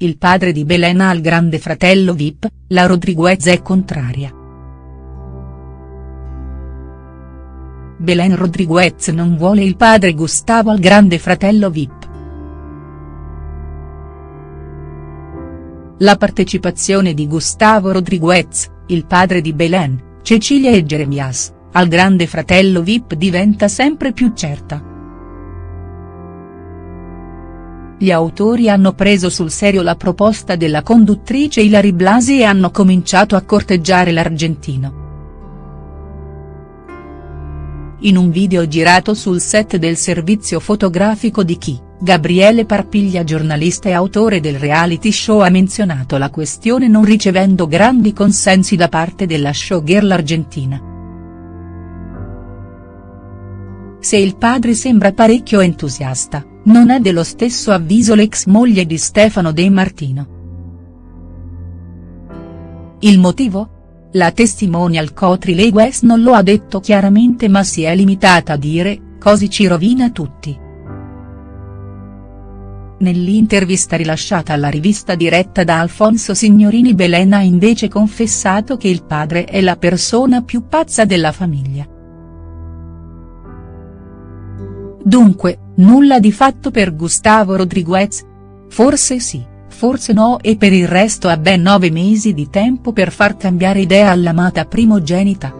il padre di Belen al grande fratello Vip, la Rodriguez è contraria. Belen Rodriguez non vuole il padre Gustavo al grande fratello Vip. La partecipazione di Gustavo Rodriguez, il padre di Belen, Cecilia e Jeremias, al grande fratello Vip diventa sempre più certa. Gli autori hanno preso sul serio la proposta della conduttrice Ilari Blasi e hanno cominciato a corteggiare l'argentino. In un video girato sul set del servizio fotografico di Chi, Gabriele Parpiglia giornalista e autore del reality show ha menzionato la questione non ricevendo grandi consensi da parte della showgirl argentina. Se il padre sembra parecchio entusiasta, non è dello stesso avviso l'ex moglie di Stefano De Martino. Il motivo? La testimonial Cotri Legues non lo ha detto chiaramente ma si è limitata a dire, così ci rovina tutti. Nell'intervista rilasciata alla rivista diretta da Alfonso Signorini Belen ha invece confessato che il padre è la persona più pazza della famiglia. Dunque, nulla di fatto per Gustavo Rodriguez? Forse sì forse no e per il resto ha ben nove mesi di tempo per far cambiare idea all'amata primogenita.